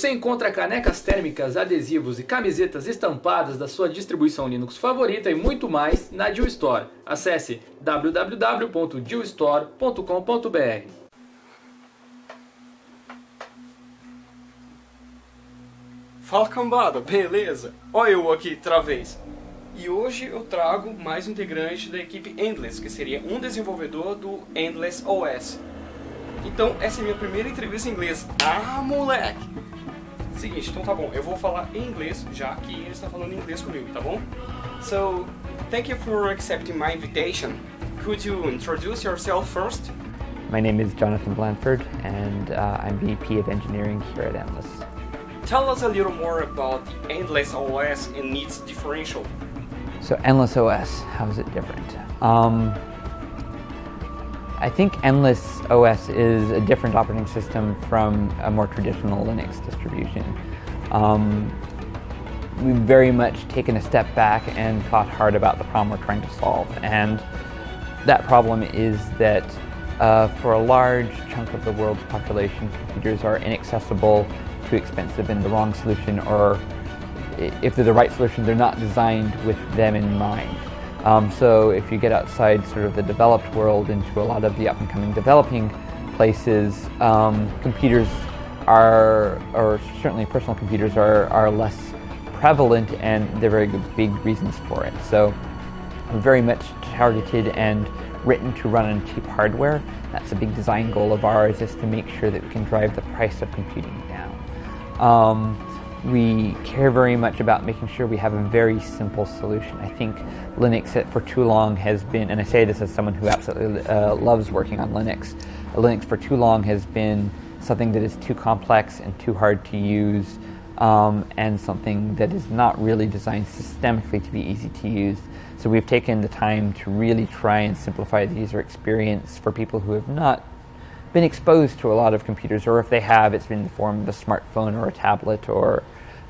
Você encontra canecas térmicas, adesivos e camisetas estampadas da sua distribuição Linux favorita e muito mais na Deal Store. Acesse www.dealstore.com.br. Fala cambada, beleza? Olha eu aqui outra vez. E hoje eu trago mais um integrante da equipe Endless, que seria um desenvolvedor do Endless OS. Então, essa é a minha primeira entrevista em inglês. Ah, moleque! Seguinte, então tá bom, eu vou falar em inglês, já que ele está falando inglês comigo, tá bom? So, thank you for accepting my invitation. Could you introduce yourself first? My name is Jonathan Blandford, and uh, I'm VP of Engineering here at Endless. Tell us a little more about the Endless OS and its differential. So, Endless OS, how is it different? Um, I think Endless OS is a different operating system from a more traditional Linux distribution. Um, we've very much taken a step back and thought hard about the problem we're trying to solve. And that problem is that uh, for a large chunk of the world's population, computers are inaccessible, too expensive, and the wrong solution, or if they're the right solution, they're not designed with them in mind. Um, so if you get outside sort of the developed world into a lot of the up and coming developing places, um, computers are, or certainly personal computers are, are less prevalent and there are very big reasons for it. So very much targeted and written to run on cheap hardware. That's a big design goal of ours is to make sure that we can drive the price of computing down. Um, we care very much about making sure we have a very simple solution. I think Linux for too long has been, and I say this as someone who absolutely uh, loves working on Linux, Linux for too long has been something that is too complex and too hard to use, um, and something that is not really designed systemically to be easy to use. So we've taken the time to really try and simplify the user experience for people who have not been exposed to a lot of computers, or if they have, it's been in the form of a smartphone or a tablet or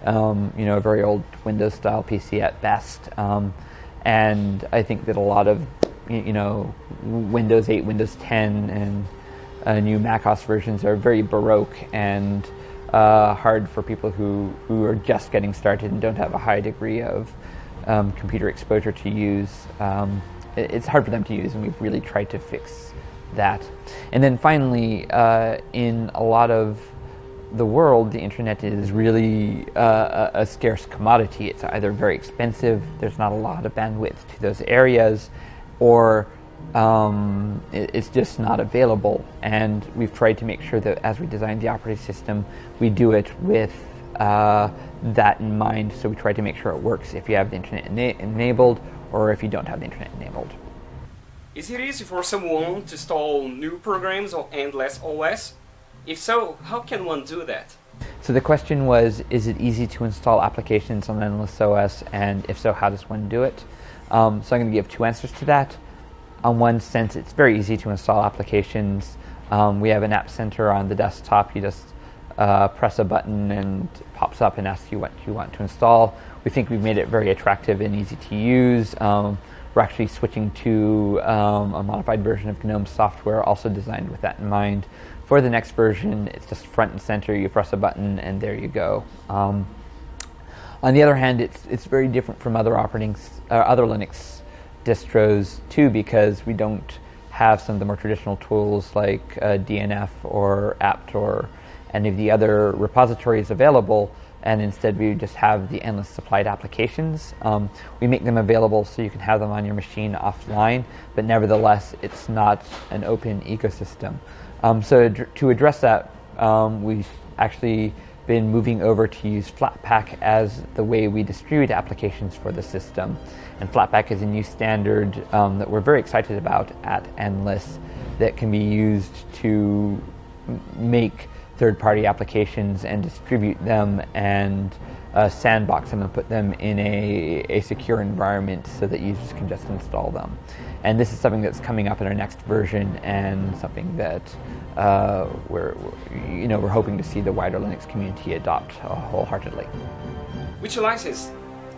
um, you know a very old Windows style PC at best. Um, and I think that a lot of you know Windows 8, Windows 10, and uh, new Mac OS versions are very baroque and uh, hard for people who, who are just getting started and don't have a high degree of um, computer exposure to use. Um, it, it's hard for them to use, and we've really tried to fix that. And then finally, uh, in a lot of the world, the internet is really uh, a, scarce commodity. It's either very expensive, there's not a lot of bandwidth to those areas, or um, it, it's just not available. And we've tried to make sure that as we design the operating system, we do it with uh, that in mind. So we try to make sure it works if you have the internet ena- enabled or if you don't have the internet enabled. Is it easy for someone to install new programs on Endless OS? If so, how can one do that? So the question was, is it easy to install applications on Endless OS, and if so, how does one do it? Um, so I'm going to give two answers to that. On one sense, it's very easy to install applications. Um, we have an app center on the desktop. You just uh, press a button and pops up and asks you what you want to install. We think we've made it very attractive and easy to use. Um, we're actually switching to um, a modified version of GNOME software, also designed with that in mind. For the next version, it's just front and center. You press a button, and there you go. Um, on the other hand, it's it's very different from other operating uh, other Linux distros too, because we don't have some of the more traditional tools like uh, DNF or apt or any of the other repositories available and instead we just have the endless supplied applications. Um, we make them available so you can have them on your machine offline, but nevertheless, it's not an open ecosystem. Um, so to address that, um, we've actually been moving over to use Flatpak as the way we distribute applications for the system. And Flatpak is a new standard um, that we're very excited about at Endless that can be used to make third-party applications and distribute them and uh, sandbox them and put them in a, a secure environment so that users can just install them. And this is something that's coming up in our next version and something that uh, we're, you know, we're hoping to see the wider Linux community adopt uh, wholeheartedly. Which license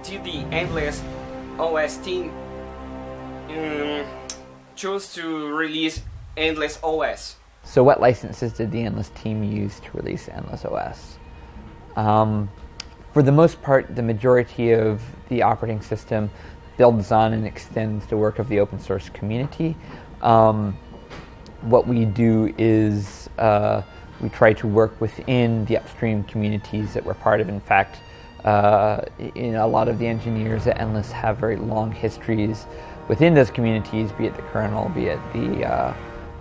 did the Endless OS team um, choose to release Endless OS? So what licenses did the Endless team use to release Endless OS? Um, for the most part, the majority of the operating system builds on and extends the work of the open source community. Um, what we do is uh, we try to work within the upstream communities that we're part of. In fact, uh, in a lot of the engineers at Endless have very long histories within those communities, be it the kernel, be it the uh,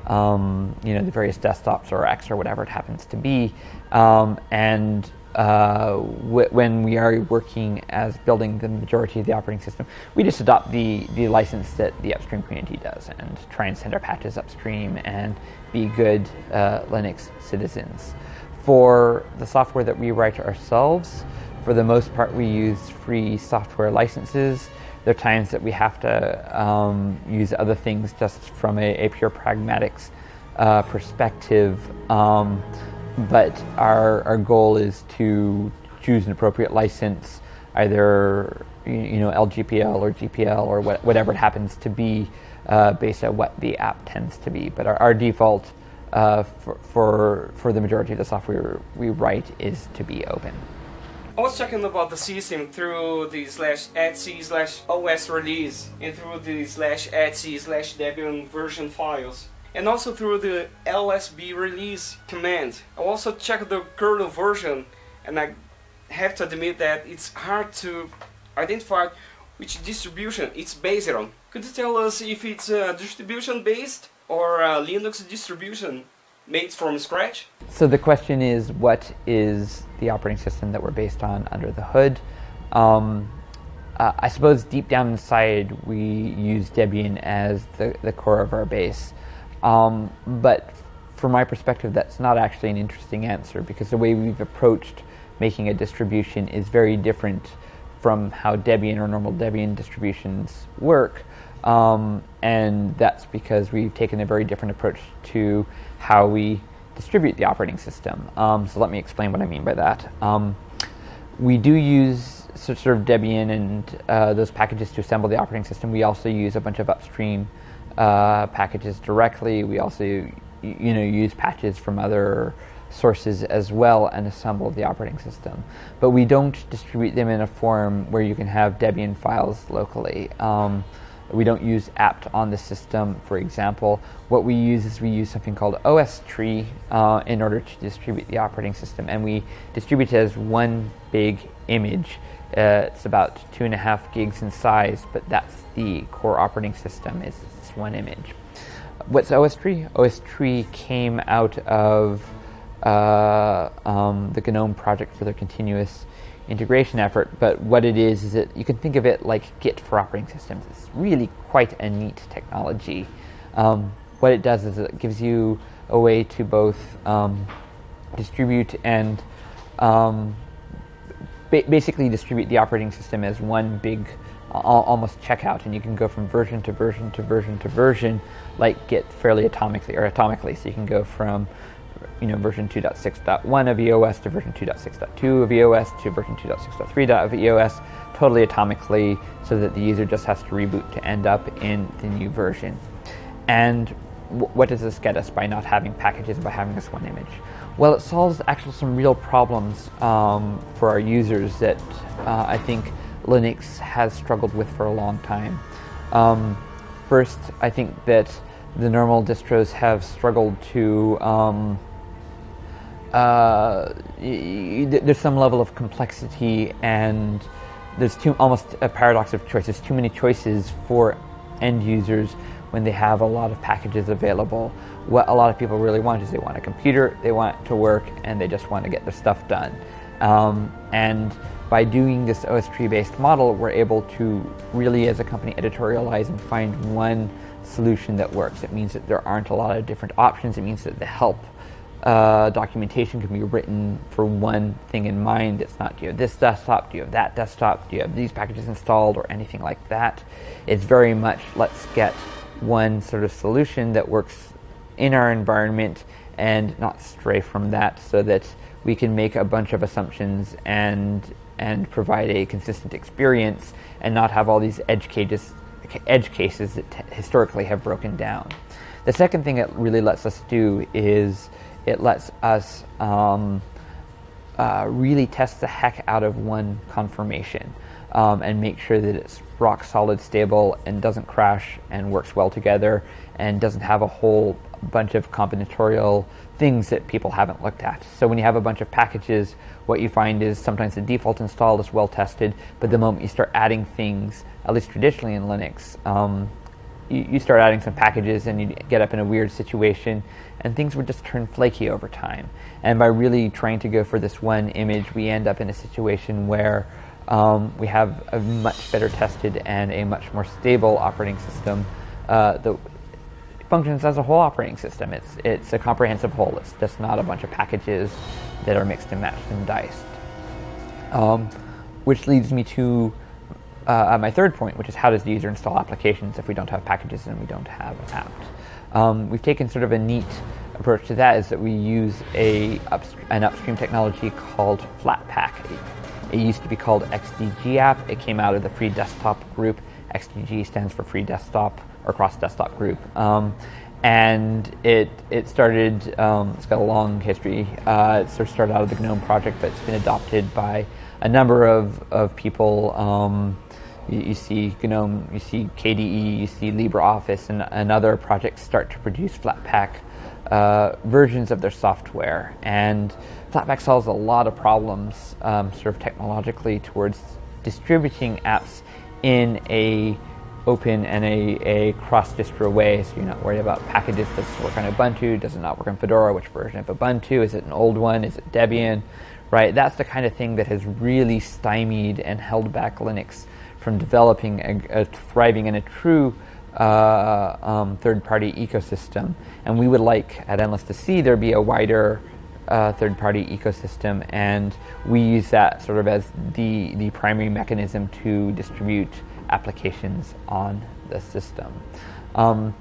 um, you know the various desktops or X or whatever it happens to be, um, and uh, when we are working as building the majority of the operating system, we just adopt the, the license that the upstream community does and try and send our patches upstream and be good uh, Linux citizens. For the software that we write ourselves, for the most part, we use free software licenses. There are times that we have to um, use other things just from a, a pure pragmatics uh, perspective. Um, but our, our goal is to choose an appropriate license, either you know LGPL or GPL or what, whatever it happens to be, uh, based on what the app tends to be. But our, our default uh, for, for for the majority of the software we write is to be open. I was checking about the system through the slash etc slash os release and through the slash etc slash debian version files and also through the lsb release command. I also checked the kernel version and I have to admit that it's hard to identify which distribution it's based on. Could you tell us if it's a distribution based or a Linux distribution made from scratch? So the question is what is the operating system that we're based on under the hood? Um, uh, I suppose deep down inside we use Debian as the, the core of our base. Um, but from my perspective, that's not actually an interesting answer because the way we've approached making a distribution is very different from how Debian or normal Debian distributions work. Um, and that's because we've taken a very different approach to how we distribute the operating system. Um, so let me explain what I mean by that. Um, we do use sort of Debian and uh, those packages to assemble the operating system. We also use a bunch of upstream uh, packages directly. We also, you know, use patches from other sources as well and assemble the operating system. But we don't distribute them in a form where you can have Debian files locally. Um, we don't use apt on the system, for example. What we use is we use something called OS tree uh, in order to distribute the operating system, and we distribute it as one big image. Uh, it's about two and a half gigs in size, but that's the core operating system. One image. What's OS tree? OS tree came out of uh, um, the GNOME project for their continuous integration effort, but what it is is that you can think of it like Git for operating systems. It's really quite a neat technology. Um, what it does is it gives you a way to both um, distribute and um, ba- basically distribute the operating system as one big almost checkout, and you can go from version to version to version to version, like Git fairly atomically or atomically. So you can go from you know version 2.6.1 of EOS to version 2.6.2 of EOS to version 2.6.3 of EOS totally atomically so that the user just has to reboot to end up in the new version. And what does this get us by not having packages, by having this one image? Well, it solves actually some real problems um, for our users that uh, I think Linux has struggled with for a long time. Um, first, I think that the normal distros have struggled to. Um, uh, there's some level of complexity, and there's too almost a paradox of choice. There's too many choices for end users when they have a lot of packages available. What a lot of people really want is they want a computer, they want to work, and they just want to get their stuff done. Um, and by doing this OS tree based model, we're able to really, as a company, editorialize and find one solution that works. It means that there aren't a lot of different options. It means that the help uh, documentation can be written for one thing in mind. It's not do you have this desktop, do you have that desktop, do you have these packages installed, or anything like that. It's very much let's get one sort of solution that works in our environment and not stray from that so that we can make a bunch of assumptions and and provide a consistent experience and not have all these edge cases, edge cases that historically have broken down. The second thing it really lets us do is it lets us um, uh, really test the heck out of one conformation um, and make sure that it's rock solid, stable, and doesn't crash and works well together and doesn't have a whole bunch of combinatorial things that people haven't looked at. So when you have a bunch of packages, what you find is sometimes the default install is well tested, but the moment you start adding things, at least traditionally in Linux, um, you, you start adding some packages and you get up in a weird situation and things would just turn flaky over time. And by really trying to go for this one image, we end up in a situation where um, we have a much better tested and a much more stable operating system uh, that functions as a whole operating system. It's, it's a comprehensive whole. It's just not a bunch of packages that are mixed and matched and diced. Um, which leads me to uh, my third point, which is how does the user install applications if we don't have packages and we don't have apps? Um, we've taken sort of a neat approach to that is that we use a an upstream technology called Flatpak. It, used to be called XDG app. It came out of the free desktop group. XDG stands for free desktop or cross desktop group. Um, and it it started. Um, it's got a long history. Uh, it sort of started out of the GNOME project, but it's been adopted by a number of of people. Um, you, you, see GNOME, you see KDE, you see LibreOffice, and, and other projects start to produce Flatpak uh, versions of their software. And Flatpak solves a lot of problems, um, sort of technologically, towards distributing apps in a open and a, a cross distro way, so you're not worried about packages. Does it work on Ubuntu? Does it not work on Fedora? Which version of Ubuntu? Is it an old one? Is it Debian? Right? That's the kind of thing that has really stymied and held back Linux from developing a, a thriving and a true uh, um, third-party ecosystem. And we would like at Endless to see there be a wider uh, third-party ecosystem, and we use that sort of as the the primary mechanism to distribute applications on the system. Um,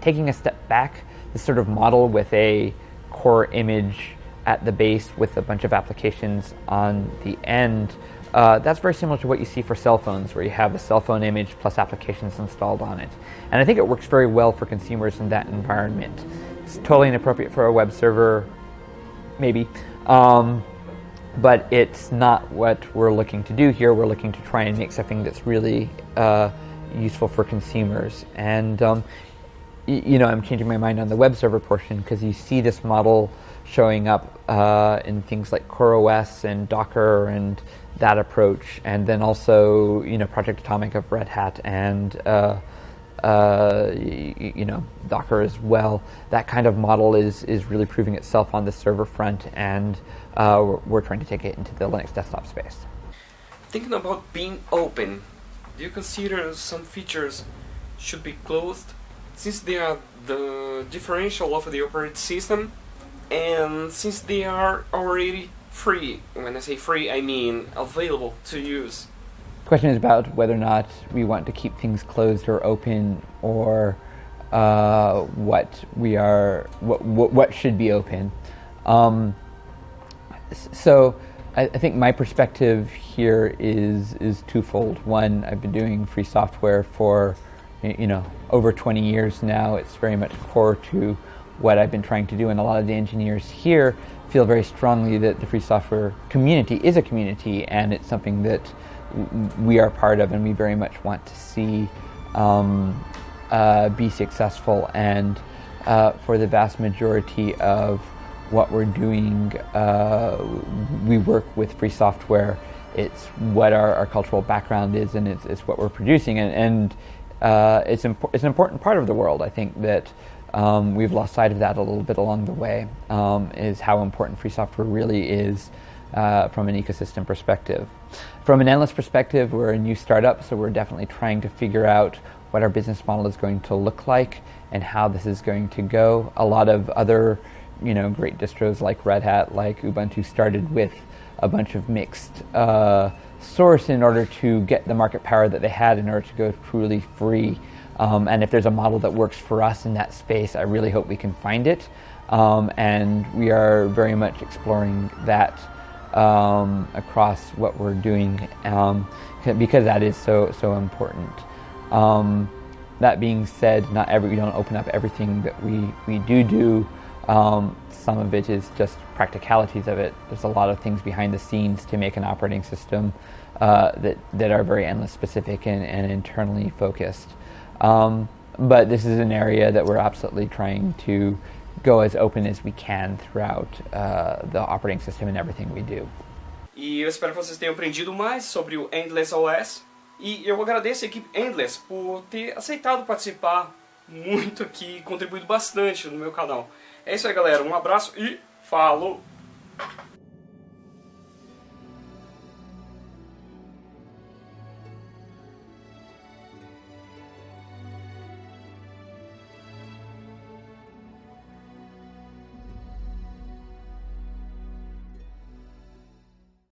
taking a step back, this sort of model with a core image at the base with a bunch of applications on the end uh, that's very similar to what you see for cell phones, where you have a cell phone image plus applications installed on it. And I think it works very well for consumers in that environment. It's totally inappropriate for a web server, maybe. Um, but it's not what we're looking to do here. We're looking to try and make something that's really uh, useful for consumers. And um, you know, I'm changing my mind on the web server portion because you see this model showing up uh, in things like CoreOS and Docker and that approach, and then also you know Project Atomic of Red Hat and uh, uh, you, you, know Docker as well. That kind of model is is really proving itself on the server front, and uh, we're, we're, trying to take it into the Linux desktop space. Thinking about being open, do you consider some features should be closed since they are the differential of the operating system, and since they are already free. When I say free, I mean available to use. The question is about whether or not we want to keep things closed or open, or uh, what we are, what, what, what should be open. Um, so, I, I, think my perspective here is is twofold. One, I've been doing free software for you know over 20 years now. It's very much core to what I've been trying to do, and a lot of the engineers here feel very strongly that the free software community is a community and it's something that we are part of and we very much want to see um, uh, be successful and uh, for the vast majority of what we're doing uh, we work with free software. It's what our, our cultural background is and it's, it's what we're producing and, and uh, it's, it's an important part of the world. I think that um, we've lost sight of that a little bit along the way, um, is how important free software really is uh, from an ecosystem perspective. From an endless perspective, we're a new startup, so we're definitely trying to figure out what our business model is going to look like and how this is going to go. A lot of other, you know, great distros like Red Hat, like Ubuntu, started with a bunch of mixed uh, source in order to get the market power that they had in order to go truly free um, and if there's a model that works for us in that space, I really hope we can find it. Um, and we are very much exploring that um, across what we're doing um, because that is so so important. Um, that being said, not every we don't open up everything that we we do do. Um, some of it is just practicalities of it. There's a lot of things behind the scenes to make an operating system uh, that, that are very endless specific and, and internally focused. Um, but this is an area that we're absolutely trying to go as open as we can throughout uh, the operating system and everything we do. E eu espero que vocês tenham aprendido mais sobre o Endless OS. E eu agradeço a equipe Endless por ter aceitado participar muito aqui contribuído bastante no meu canal. É isso aí, galera. Um abraço e falou!